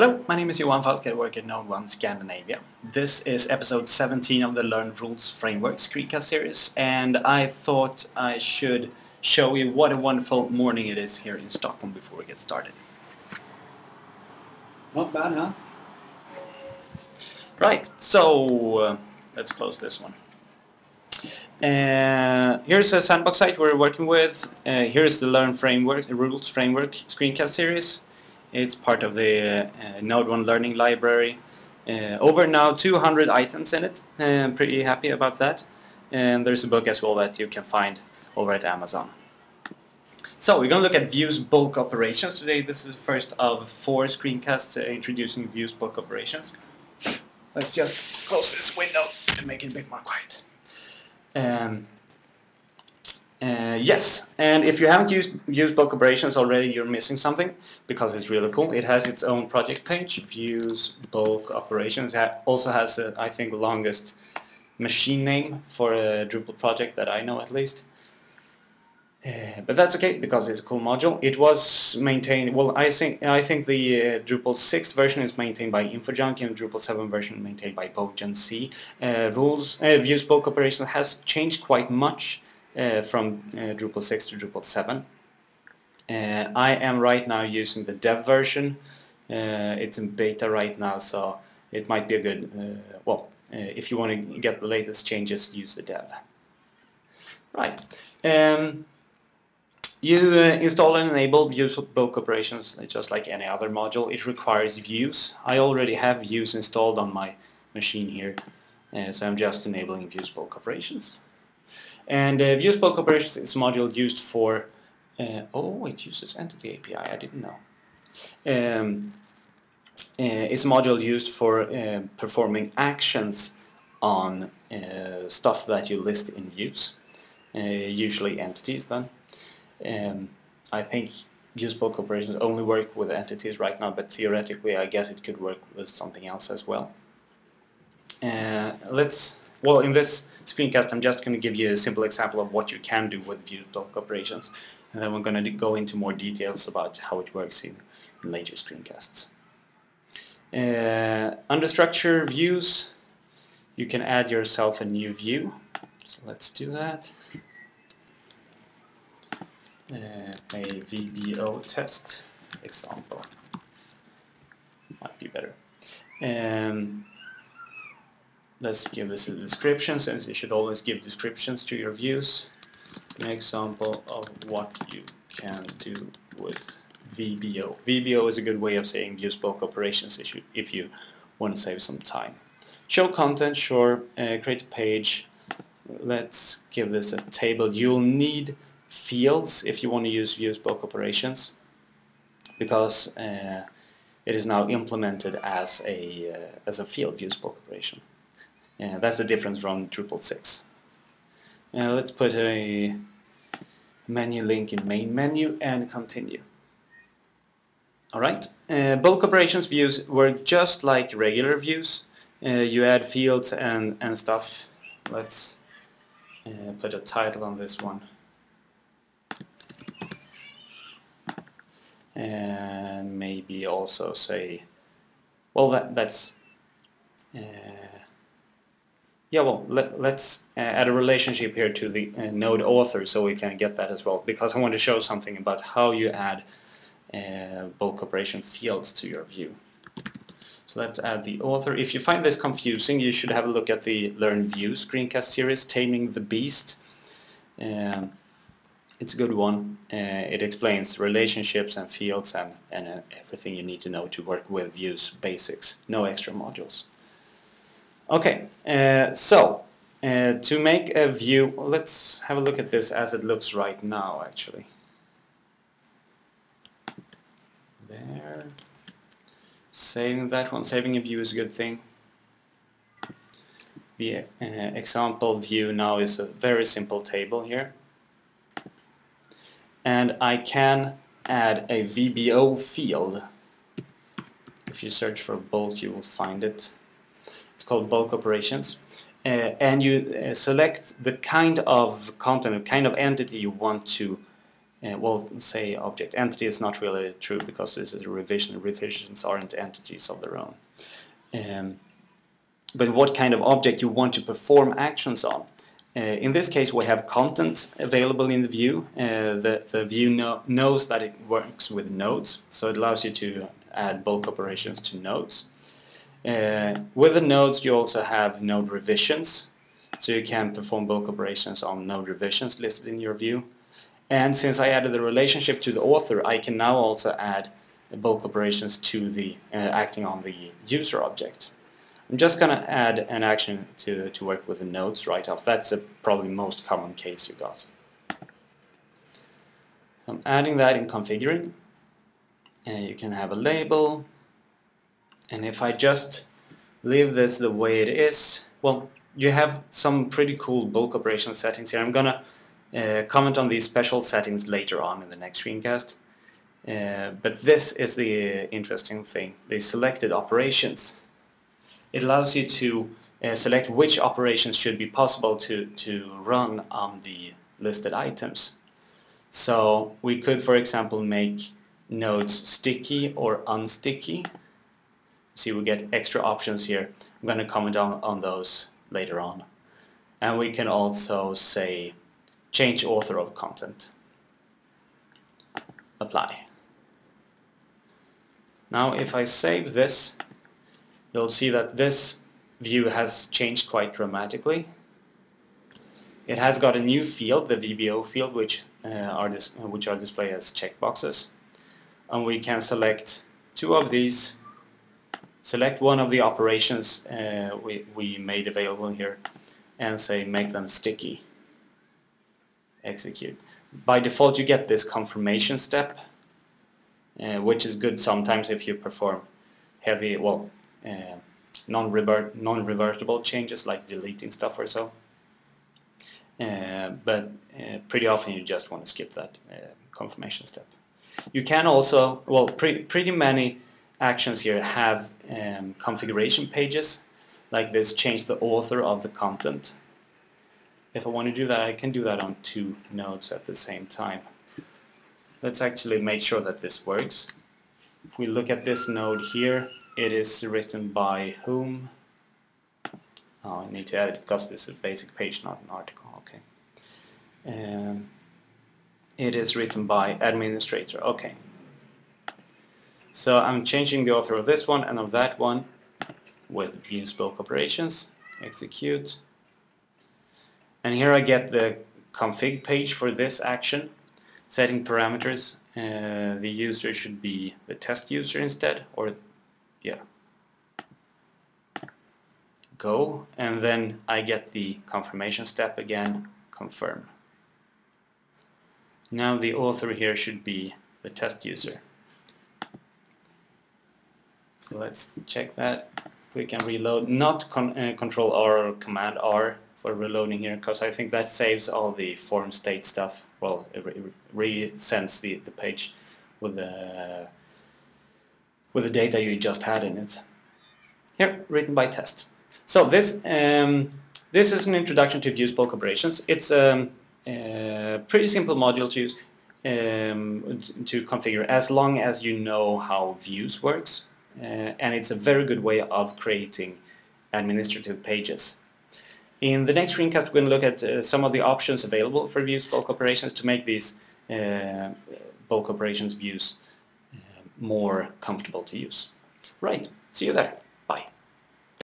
Hello, my name is Johan Falk. I work at NodeOne Scandinavia. This is episode 17 of the Learn Rules Framework screencast series and I thought I should show you what a wonderful morning it is here in Stockholm before we get started. Not bad, huh? Right, so uh, let's close this one. Uh, here's a sandbox site we're working with. Uh, here's the Learn Framework, the Rules Framework screencast series. It's part of the uh, NodeOne Learning Library. Uh, over now 200 items in it. I'm pretty happy about that. And there's a book as well that you can find over at Amazon. So we're going to look at views bulk operations today. This is the first of four screencasts introducing views bulk operations. Let's just close this window to make it a bit more quiet. Um, uh, yes, and if you haven't used, used bulk operations already, you're missing something because it's really cool. It has its own project page, views bulk operations. It also has, a, I think, the longest machine name for a Drupal project that I know at least. Uh, but that's okay because it's a cool module. It was maintained. Well, I think I think the uh, Drupal 6 version is maintained by InfoJunkie and Drupal 7 version maintained by bojanz. Uh, rules uh, views bulk operations has changed quite much from uh, Drupal 6 to Drupal 7. I am right now using the dev version. it's in beta right now, so it might be a good. well, if you want to get the latest changes, use the dev. Right. Um, you uh, install and enable views bulk operations just like any other module. It requires views. I already have views installed on my machine here, uh, so I'm just enabling views bulk operations. And uh, views bulk operations is a module used for, uh, oh it uses entity API, I didn't know. Um, uh, it's a module used for uh, performing actions on stuff that you list in views, usually entities then. Um, I think views bulk operations only work with entities right now, but theoretically I guess it could work with something else as well. Uh, let's, well in this screencast I'm just going to give you a simple example of what you can do with bulk operations and then we're going to go into more details about how it works in, in later screencasts. Uh, under structure views you can add yourself a new view so let's do that uh, a VBO test example. Might be better. Um, let's give this a description since you should always give descriptions to your views. An example of what you can do with VBO. VBO is a good way of saying views bulk operations if you, if you want to save some time. Show content, sure. Uh, create a page. Let's give this a table. You'll need fields if you want to use views bulk operations because uh, it is now implemented as a uh, as a field views bulk operation. Uh, that's the difference from Drupal 6. Now let's put a menu link in main menu and continue. Alright, uh, bulk operations views work just like regular views. Uh, you add fields and, and stuff. Let's uh, put a title on this one. and maybe also say well that that's uh, yeah well let, let's uh, add a relationship here to the uh, node author so we can get that as well because I want to show something about how you add uh, bulk operation fields to your view so let's add the author if you find this confusing you should have a look at the learn view screencast series taming the beast um, it's a good one. Uh, it explains relationships and fields and, and uh, everything you need to know to work with views basics. No extra modules. Okay, uh, so uh, to make a view, let's have a look at this as it looks right now actually. There. Saving that one. Saving a view is a good thing. The uh, example view now is a very simple table here and I can add a VBO field. If you search for bulk you will find it. Called bulk operations. Uh, and you uh, select the kind of content, the kind of entity you want to uh, well, say object entity is not really true because this is a revision. Revisions aren't entities of their own. Um, but what kind of object you want to perform actions on. Uh, in this case we have content available in the view. Uh, the, the view know, knows that it works with nodes, so it allows you to add bulk operations to nodes. Uh, with the nodes you also have node revisions, so you can perform bulk operations on node revisions listed in your view. And since I added the relationship to the author, I can now also add bulk operations to the uh, acting on the user object. I'm just going to add an action to, to work with the nodes right off. That's the probably most common case you got. So I'm adding that in configuring. And you can have a label. And if I just leave this the way it is, well, you have some pretty cool bulk operation settings here. I'm to uh, comment on these special settings later on in the next screencast. Uh, but this is the interesting thing, the selected operations. It allows you to uh, select which operations should be possible to, to run on the listed items. So we could, for example, make nodes sticky or unsticky. See, we get extra options here. I'm going to comment on, on those later on. And we can also say change author of content. Apply. Now if I save this, you'll see that this view has changed quite dramatically. It has got a new field, the VBO field, which uh, are which are displayed as checkboxes, and we can select two of these. Select one of the operations uh, we we made available here, and say make them sticky execute. By default you get this confirmation step uh, which is good sometimes if you perform heavy, well, uh, non-revert, non-revertible changes like deleting stuff or so. Uh, but uh, pretty often you just want to skip that uh, confirmation step. You can also, well, pre pretty many actions here have um, configuration pages like this change the author of the content if I want to do that, I can do that on two nodes at the same time. Let's actually make sure that this works. If we look at this node here, it is written by whom? Oh, I need to add it because this is a basic page, not an article. Okay. Um, it is written by administrator. Okay. So I'm changing the author of this one and of that one with use bulk operations. Execute. And here I get the config page for this action. Setting parameters, uh, the user should be the test user instead, or yeah. Go, and then I get the confirmation step again, confirm. Now the author here should be the test user. So let's check that. We can reload, not con uh, control R or command R for reloading here because I think that saves all the form state stuff. Well, it re-sends the, the page with the with the data you just had in it. Here, written by test. So this um, this is an introduction to views bulk operations. It's um, a pretty simple module to use um, to configure as long as you know how views works. Uh, and it's a very good way of creating administrative pages. In the next screencast we're going to look at uh, some of the options available for views bulk operations to make these uh, bulk operations views more comfortable to use. Right, see you there.